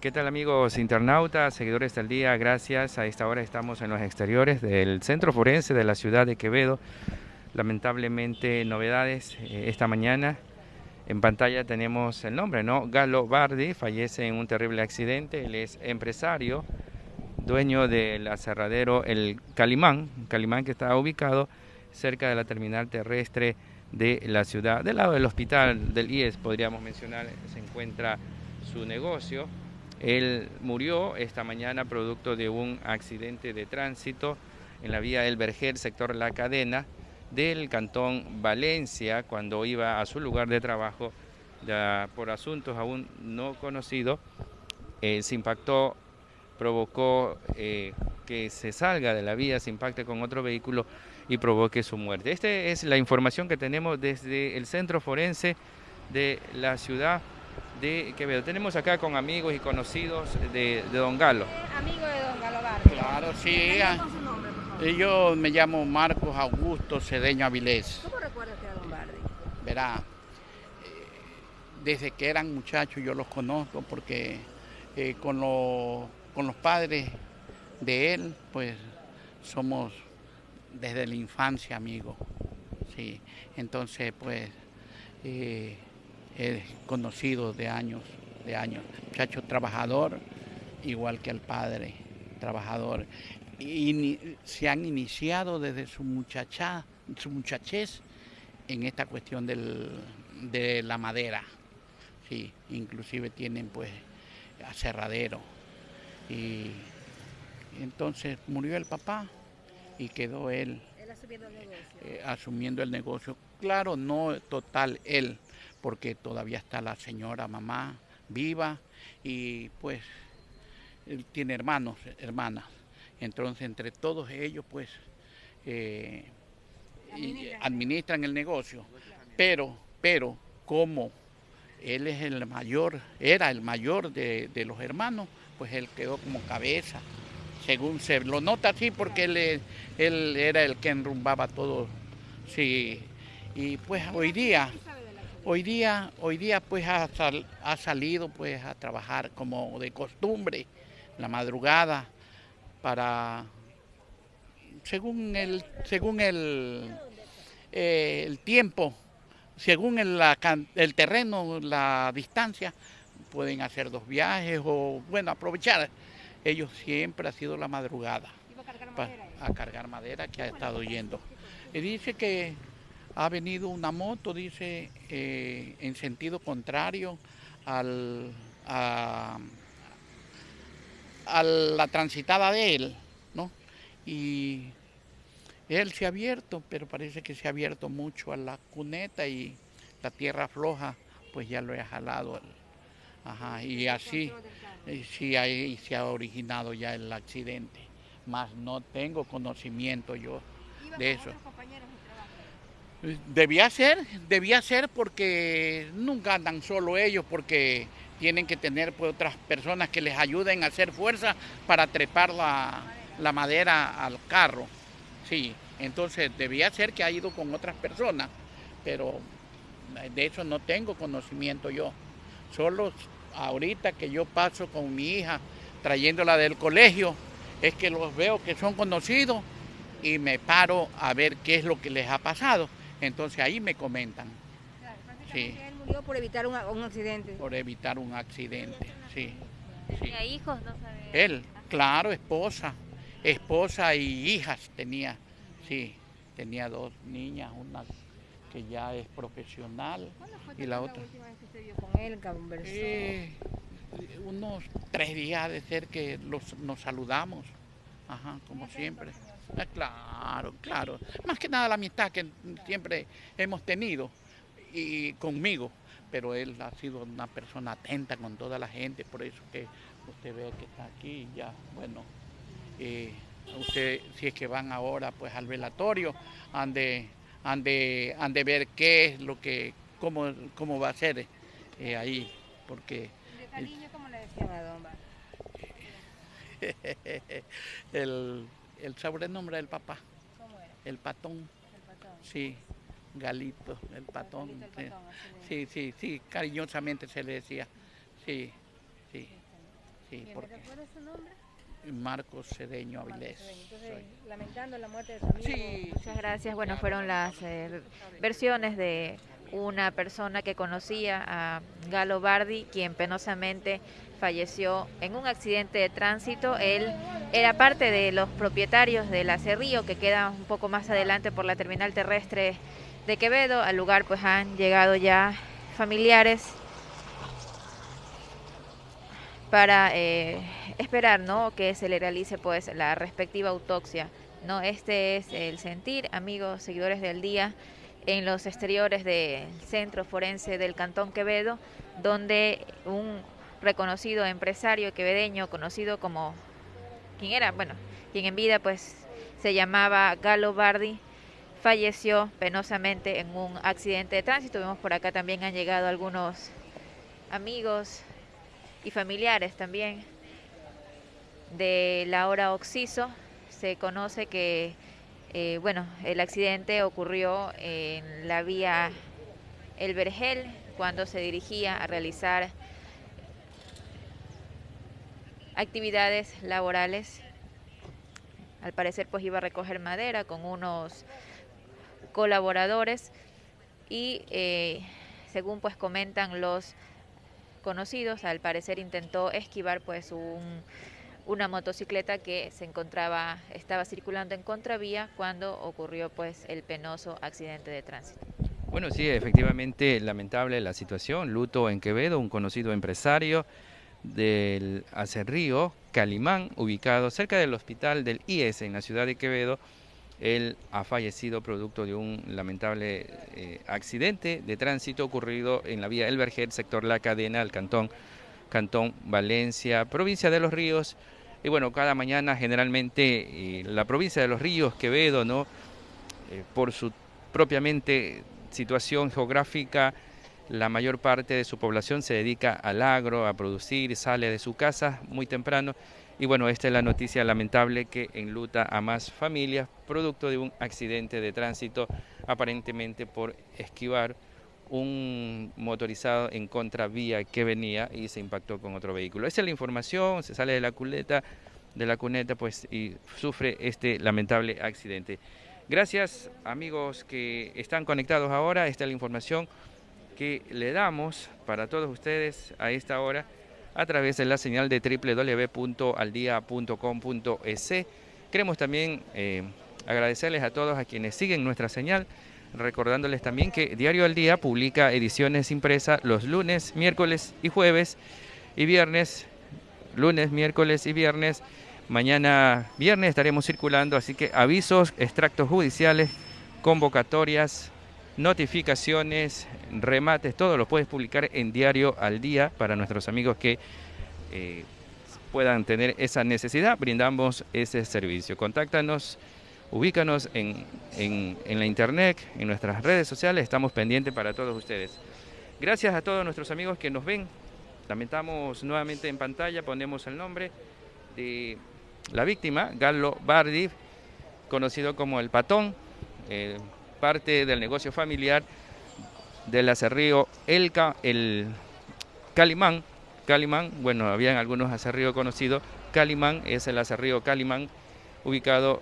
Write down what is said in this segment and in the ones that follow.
¿Qué tal amigos internautas, seguidores del día? Gracias. A esta hora estamos en los exteriores del Centro Forense de la ciudad de Quevedo. Lamentablemente novedades eh, esta mañana. En pantalla tenemos el nombre, ¿no? Galo Bardi fallece en un terrible accidente. Él es empresario, dueño del aserradero El Calimán, Calimán que está ubicado cerca de la terminal terrestre de la ciudad. Del lado del hospital del IES, podríamos mencionar, se encuentra su negocio. Él murió esta mañana producto de un accidente de tránsito en la vía El Verger, sector La Cadena, del cantón Valencia, cuando iba a su lugar de trabajo por asuntos aún no conocidos. Eh, se impactó, provocó eh, que se salga de la vía, se impacte con otro vehículo y provoque su muerte. Esta es la información que tenemos desde el centro forense de la ciudad de Quevedo. Tenemos acá con amigos y conocidos de, Don Galo. Amigo de Don Galo Barrio. Claro, sí. Yo me llamo Marcos Augusto Cedeño Avilés. ¿Cómo recuerda usted a Don Bardi? Verá, eh, desde que eran muchachos yo los conozco porque eh, con, con los padres de él, pues somos desde la infancia amigos. Sí, entonces pues... Eh, es conocido de años, de años. Muchacho trabajador, igual que el padre, trabajador. Y se han iniciado desde su muchacha, su muchachez en esta cuestión de la madera. Sí, inclusive tienen pues aserradero. Y entonces murió el papá y quedó él, asumiendo el negocio. Eh, asumiendo el negocio. Claro, no total él, porque todavía está la señora mamá viva y pues él tiene hermanos, hermanas. Entonces entre todos ellos pues eh, administran. el negocio. Pero, pero como él es el mayor, era el mayor de, los hermanos, pues él quedó como cabeza. Según se lo nota así porque él, él era el que enrumbaba todo. Sí. Y pues hoy día Hoy día, hoy día pues ha, salido pues a trabajar como de costumbre, la madrugada, para, según el, según el, eh, el tiempo, según el, el terreno, la distancia, pueden hacer dos viajes o, bueno, aprovechar. Ellos siempre ha sido la madrugada. a cargar madera que ha estado yendo. Y dice que ha venido una moto, dice, eh, en sentido contrario al, a, la transitada de él, ¿no? Y él se ha abierto, pero parece que se ha abierto mucho a la cuneta y la tierra floja, pues ya lo ha jalado. Ajá, y así, eh, sí, ahí se ha originado ya el accidente. Más no tengo conocimiento yo de eso. Debía ser, debía ser porque nunca andan solo ellos, porque tienen que tener pues, otras personas que les ayuden a hacer fuerza para trepar la, madera al carro. Sí, entonces debía ser que ha ido con otras personas, pero de eso no tengo conocimiento yo. Solo ahorita que yo paso con mi hija trayéndola del colegio, es que los veo que son conocidos y me paro a ver qué es lo que les ha pasado entonces ahí me comentan. sí. Él murió por evitar un, accidente. Por evitar un accidente, sí. ¿Tenía hijos? No Él, claro, esposa. Esposa y hijas tenía, sí. Tenía dos niñas, una que ya es profesional y la otra. última vez que usted vio con él, conversó? Eh, unos tres días de ser que los, nos saludamos, ajá, como siempre. Ah, claro, claro. Más que nada la amistad que siempre hemos tenido y conmigo, pero él ha sido una persona atenta con toda la gente, por eso que usted ve que está aquí ya, bueno, eh, usted si es que van ahora pues al velatorio, han de, han de, han de ver qué es lo que, cómo, cómo va a ser eh, ahí, porque... ¿De cariño cómo le decían a Don el el sobrenombre del papá. ¿Cómo era? El patón. El patón. Sí, Galito, el patón. sí. sí, sí, cariñosamente se le decía. Sí, sí. Sí, ¿Quién porque recuerda su nombre? Marcos Cedeño Avilés. Entonces, lamentando la muerte de su amigo. Sí, Muchas gracias. Bueno, fueron las eh, versiones de una persona que conocía a Galo Bardi, quien penosamente falleció en un accidente de tránsito. Él era parte de los propietarios del Acerrío, que queda un poco más adelante por la terminal terrestre de Quevedo. Al lugar pues han llegado ya familiares para eh, esperar ¿no? que se le realice pues la respectiva autopsia. ¿no? Este es el sentir, amigos, seguidores del día, en los exteriores del Centro Forense del Cantón Quevedo, donde un reconocido empresario quevedeño, conocido como, ¿quién era? Bueno, quien en vida pues se llamaba Galo Bardi, falleció penosamente en un accidente de tránsito. Vemos por acá también han llegado algunos amigos y familiares también de Laura Oxiso. Se conoce que eh, bueno, el accidente ocurrió en la vía El Vergel cuando se dirigía a realizar actividades laborales. Al parecer pues iba a recoger madera con unos colaboradores y eh, según pues comentan los conocidos, al parecer intentó esquivar pues un, una motocicleta que se encontraba, estaba circulando en contravía cuando ocurrió pues el penoso accidente de tránsito. Bueno, sí, efectivamente lamentable la situación. Luto en Quevedo, un conocido empresario del Acerrío, Calimán, ubicado cerca del hospital del IES en la ciudad de Quevedo. Él ha fallecido producto de un lamentable eh, accidente de tránsito ocurrido en la vía El Vergel, sector La Cadena, al cantón, cantón Valencia, provincia de Los Ríos. Y bueno, cada mañana generalmente eh, la provincia de Los Ríos, Quevedo, ¿no? Eh, por su propiamente situación geográfica, la mayor parte de su población se dedica al agro, a producir, sale de su casa muy temprano. Y bueno, esta es la noticia lamentable que enluta a más familias, producto de un accidente de tránsito, aparentemente por esquivar un motorizado en contravía que venía y se impactó con otro vehículo. Esa es la información, se sale de la cuneta, de la cuneta pues y sufre este lamentable accidente. Gracias amigos que están conectados ahora, esta es la información que le damos para todos ustedes a esta hora a través de la señal de www.aldia.com.es. Queremos también eh, agradecerles a todos a quienes siguen nuestra señal, recordándoles también que Diario al Día publica ediciones impresas los lunes, miércoles y jueves y viernes, lunes, miércoles y viernes. Mañana viernes estaremos circulando, así que avisos, extractos judiciales, convocatorias, notificaciones, remates, todo lo puedes publicar en Diario al Día para nuestros amigos que eh, puedan tener esa necesidad, brindamos ese servicio. Contáctanos, ubícanos en, en, la internet, en nuestras redes sociales, estamos pendientes para todos ustedes. Gracias a todos nuestros amigos que nos ven. Lamentamos nuevamente en pantalla, ponemos el nombre de la víctima, Galo Bardi, conocido como el Patón. Eh, parte del negocio familiar del acerrío El, el Calimán. Calimán, bueno, habían algunos acerríos conocidos. Calimán es el acerrío Calimán, ubicado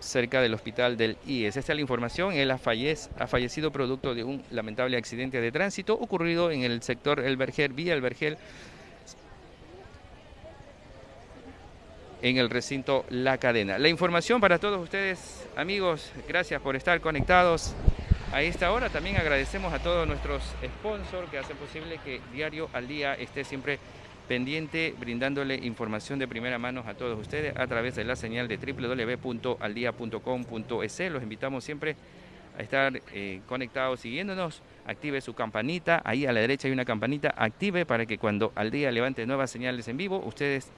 cerca del hospital del IES. Esta es la información. Él ha, ha fallecido producto de un lamentable accidente de tránsito ocurrido en el sector El Vergel, vía El Vergel, en el recinto La Cadena. La información para todos ustedes, amigos, gracias por estar conectados a esta hora. También agradecemos a todos nuestros sponsors que hacen posible que Diario al Día esté siempre pendiente, brindándole información de primera mano a todos ustedes a través de la señal de www.aldia.com.es. Los invitamos siempre a estar eh, conectados siguiéndonos. Active su campanita, ahí a la derecha hay una campanita, active para que cuando al día levante nuevas señales en vivo, ustedes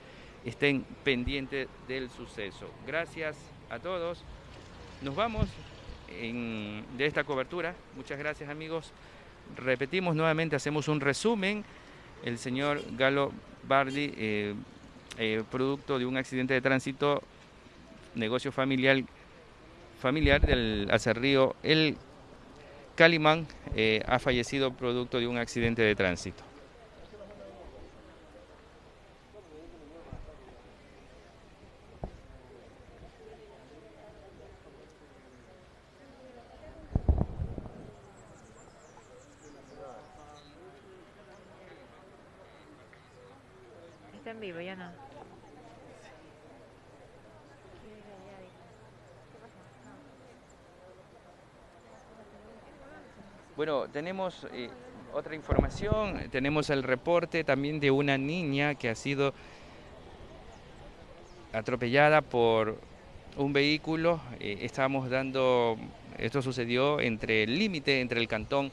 estén pendientes del suceso. Gracias a todos. Nos vamos de esta cobertura. Muchas gracias amigos. Repetimos nuevamente, hacemos un resumen. El señor Galo Bardi, eh, eh, producto de un accidente de tránsito, negocio familiar, familiar del acerrío El Calimán, eh, ha fallecido producto de un accidente de tránsito. Vivo, ya no. Bueno, tenemos eh, otra información, tenemos el reporte también de una niña que ha sido atropellada por un vehículo. Eh, estábamos dando, esto sucedió entre el límite entre el cantón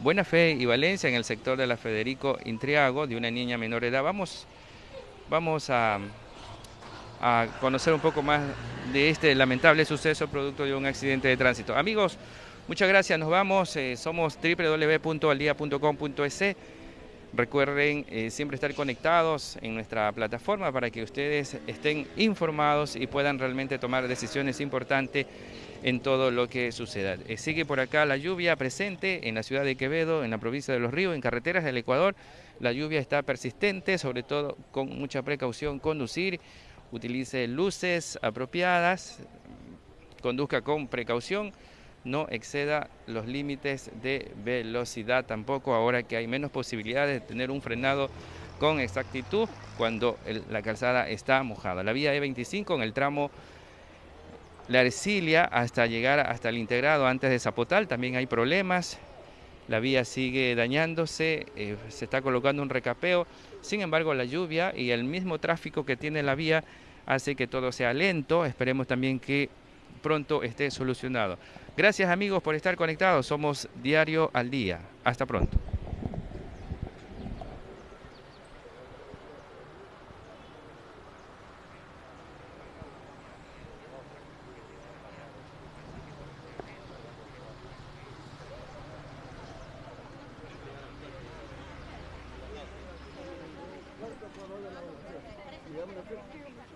Buena Fe y Valencia en el sector de la Federico Intriago de una niña menor edad. Vamos, vamos a, a conocer un poco más de este lamentable suceso producto de un accidente de tránsito. Amigos, muchas gracias, nos vamos, eh, somos www.aldia.com.es. Recuerden eh, siempre estar conectados en nuestra plataforma para que ustedes estén informados y puedan realmente tomar decisiones importantes en todo lo que suceda. Eh, sigue por acá la lluvia presente en la ciudad de Quevedo, en la provincia de Los Ríos, en carreteras del Ecuador. La lluvia está persistente, sobre todo con mucha precaución conducir, utilice luces apropiadas, conduzca con precaución, no exceda los límites de velocidad tampoco, ahora que hay menos posibilidades de tener un frenado con exactitud cuando la calzada está mojada. La vía E25 en el tramo la Ercilia hasta llegar hasta el integrado antes de Zapotal también hay problemas. La vía sigue dañándose, eh, se está colocando un recapeo. Sin embargo, la lluvia y el mismo tráfico que tiene la vía hace que todo sea lento. Esperemos también que pronto esté solucionado. Gracias amigos por estar conectados. Somos Diario al Día. Hasta pronto. Gracias.